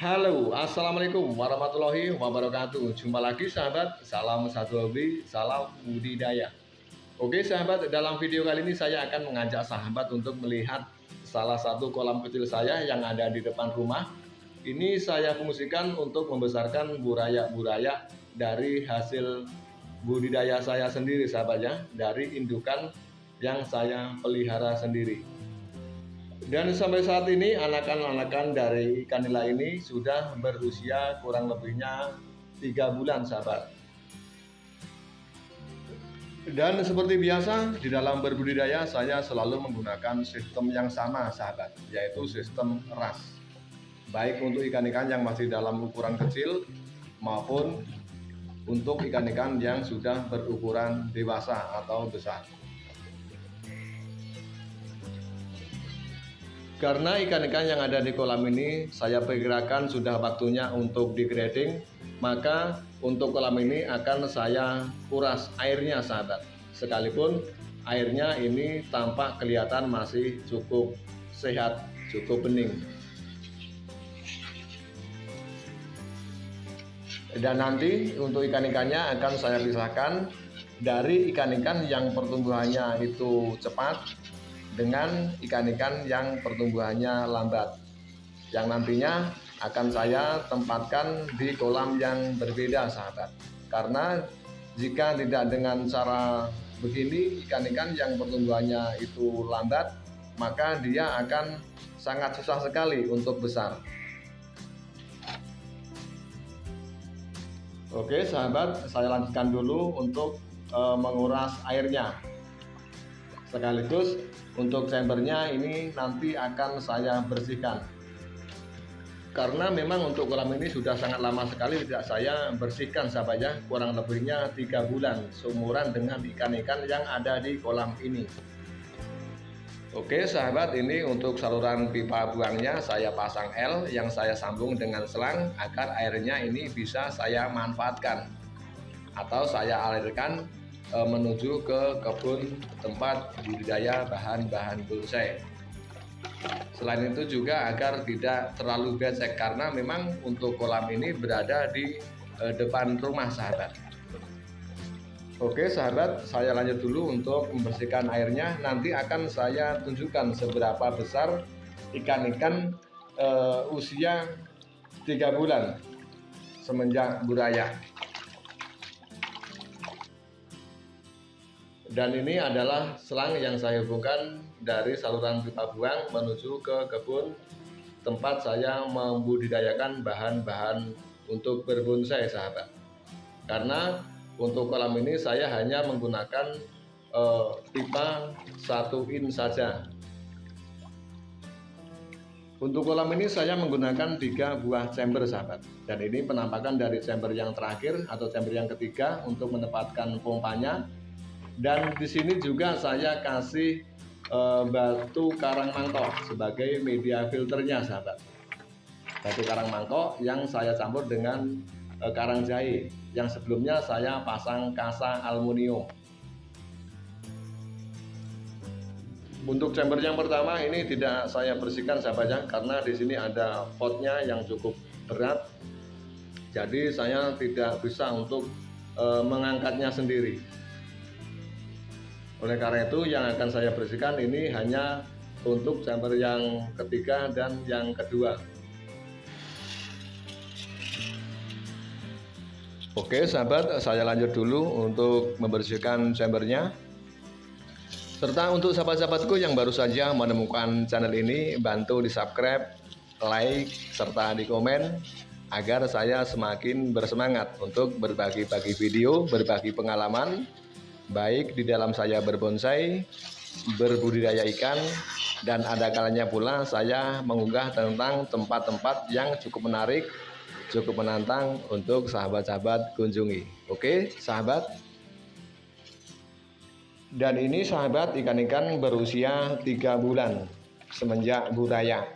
Halo, Assalamualaikum warahmatullahi wabarakatuh. Jumpa lagi sahabat, salam satu hobi, salam budidaya. Oke sahabat, dalam video kali ini saya akan mengajak sahabat untuk melihat salah satu kolam kecil saya yang ada di depan rumah. Ini saya fungsikan untuk membesarkan buraya-buraya dari hasil budidaya saya sendiri sahabat ya. Dari indukan yang saya pelihara sendiri dan sampai saat ini anakan-anakan dari ikan nila ini sudah berusia kurang lebihnya tiga bulan sahabat. Dan seperti biasa di dalam berbudidaya saya selalu menggunakan sistem yang sama sahabat yaitu sistem ras. Baik untuk ikan-ikan yang masih dalam ukuran kecil maupun untuk ikan-ikan yang sudah berukuran dewasa atau besar. Karena ikan-ikan yang ada di kolam ini saya perkirakan sudah waktunya untuk degrading, maka untuk kolam ini akan saya kuras airnya sahabat. Sekalipun airnya ini tampak kelihatan masih cukup sehat, cukup bening. Dan nanti untuk ikan-ikannya akan saya pisahkan dari ikan-ikan yang pertumbuhannya itu cepat dengan ikan-ikan yang pertumbuhannya lambat yang nantinya akan saya tempatkan di kolam yang berbeda sahabat. Karena jika tidak dengan cara begini ikan-ikan yang pertumbuhannya itu lambat maka dia akan sangat susah sekali untuk besar. Oke sahabat saya lanjutkan dulu untuk e, menguras airnya sekaligus untuk chambernya ini nanti akan saya bersihkan. Karena memang untuk kolam ini sudah sangat lama sekali tidak saya bersihkan sahabatnya kurang lebihnya tiga bulan seumuran dengan ikan-ikan yang ada di kolam ini. Oke sahabat ini untuk saluran pipa buangnya saya pasang L yang saya sambung dengan selang agar airnya ini bisa saya manfaatkan atau saya alirkan e, menuju ke kebun tempat budidaya bahan-bahan bonsai. Selain itu juga agar tidak terlalu becek karena memang untuk kolam ini berada di e, depan rumah sahabat. Oke sahabat, saya lanjut dulu untuk membersihkan airnya. Nanti akan saya tunjukkan seberapa besar ikan-ikan e, usia 3 bulan semenjak buraya. Dan ini adalah selang yang saya hubungkan dari saluran pipa buang menuju ke kebun tempat saya membudidayakan bahan-bahan untuk berbonsai sahabat. Karena untuk kolam ini saya hanya menggunakan uh, pipa satu in saja. Untuk kolam ini saya menggunakan tiga buah chamber sahabat. Dan ini penampakan dari chamber yang terakhir atau chamber yang ketiga untuk menempatkan pompanya dan di sini juga saya kasih e, batu karang mangkok sebagai media filternya sahabat. Batu karang mangkok yang saya campur dengan e, karang jahe. Yang sebelumnya saya pasang kasa aluminium. Untuk chamber yang pertama ini tidak saya bersihkan sahabatnya karena di sini ada potnya yang cukup berat. Jadi saya tidak bisa untuk e, mengangkatnya sendiri oleh karena itu yang akan saya bersihkan ini hanya untuk chamber yang ketiga dan yang kedua. Oke sahabat, saya lanjut dulu untuk membersihkan chambernya. Serta untuk sahabat-sahabatku yang baru saja menemukan channel ini, bantu di subscribe, like, serta di komen agar saya semakin bersemangat untuk berbagi-bagi video, berbagi pengalaman, baik di dalam saya berbonsai, berbudidaya ikan, dan ada kalanya pula saya mengunggah tentang tempat-tempat yang cukup menarik, cukup menantang untuk sahabat-sahabat kunjungi. Oke, sahabat. Dan ini sahabat ikan-ikan berusia 3 bulan semenjak budaya.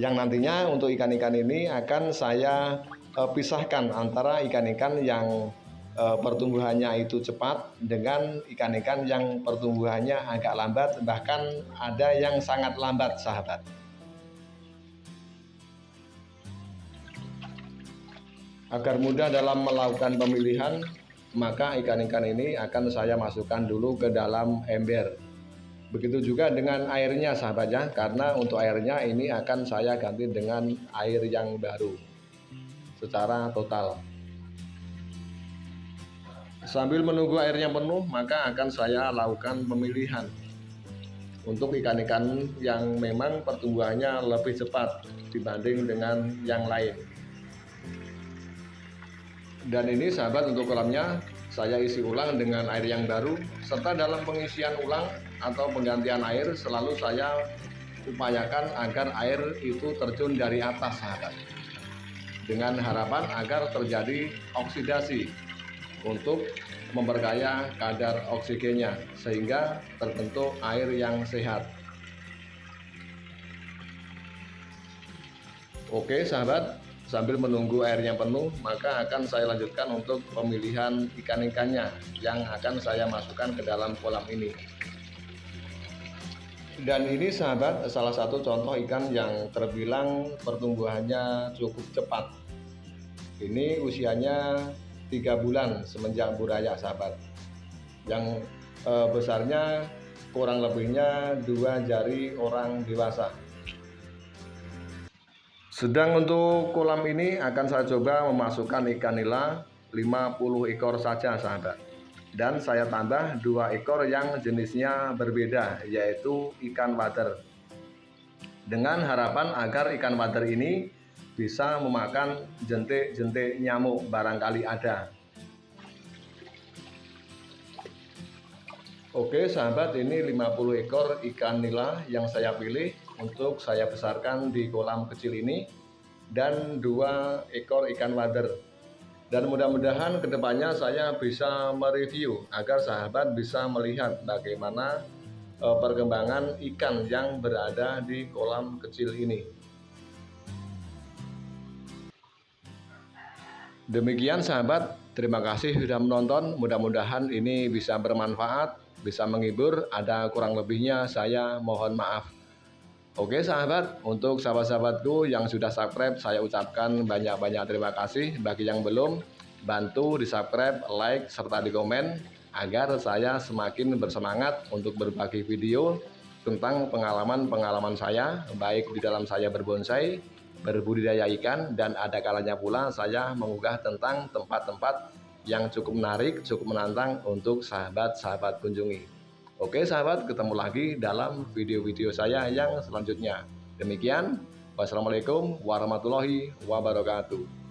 Yang nantinya untuk ikan-ikan ini akan saya uh, pisahkan antara ikan-ikan yang e, pertumbuhannya itu cepat dengan ikan-ikan yang pertumbuhannya agak lambat bahkan ada yang sangat lambat sahabat Agar mudah dalam melakukan pemilihan, maka ikan-ikan ini akan saya masukkan dulu ke dalam ember. Begitu juga dengan airnya sahabat ya, karena untuk airnya ini akan saya ganti dengan air yang baru secara total. Sambil menunggu airnya penuh, maka akan saya lakukan pemilihan untuk ikan-ikan yang memang pertumbuhannya lebih cepat dibanding dengan yang lain. Dan ini sahabat untuk kolamnya saya isi ulang dengan air yang baru serta dalam pengisian ulang atau penggantian air selalu saya upayakan agar air itu terjun dari atas sahabat. Dengan harapan agar terjadi oksidasi untuk memperkaya kadar oksigennya sehingga terbentuk air yang sehat oke sahabat Sambil menunggu airnya penuh, maka akan saya lanjutkan untuk pemilihan ikan-ikannya yang akan saya masukkan ke dalam kolam ini. Dan ini sahabat, salah satu contoh ikan yang terbilang pertumbuhannya cukup cepat. Ini usianya tiga bulan semenjak buraya sahabat. Yang eh, besarnya kurang lebihnya dua jari orang dewasa. Sedang untuk kolam ini akan saya coba memasukkan ikan nila 50 ekor saja sahabat. Dan saya tambah dua ekor yang jenisnya berbeda yaitu ikan wader. Dengan harapan agar ikan wader ini bisa memakan jentik-jentik nyamuk barangkali ada. Oke sahabat ini 50 ekor ikan nila yang saya pilih untuk saya besarkan di kolam kecil ini dan dua ekor ikan wader dan mudah-mudahan ke depannya saya bisa mereview agar sahabat bisa melihat bagaimana e, perkembangan ikan yang berada di kolam kecil ini demikian sahabat. Terima kasih sudah menonton. Mudah-mudahan ini bisa bermanfaat bisa menghibur. Ada kurang lebihnya saya mohon maaf. Oke sahabat, untuk sahabat-sahabatku yang sudah subscribe, saya ucapkan banyak-banyak terima kasih. Bagi yang belum, bantu di subscribe, like, serta di komen agar saya semakin bersemangat untuk berbagi video tentang pengalaman-pengalaman saya, baik di dalam saya berbonsai, berbudidaya ikan, dan ada kalanya pula saya mengunggah tentang tempat-tempat yang cukup menarik, cukup menantang untuk sahabat-sahabat kunjungi. Oke sahabat, ketemu lagi dalam video-video saya yang selanjutnya. Demikian, wassalamualaikum warahmatullahi wabarakatuh.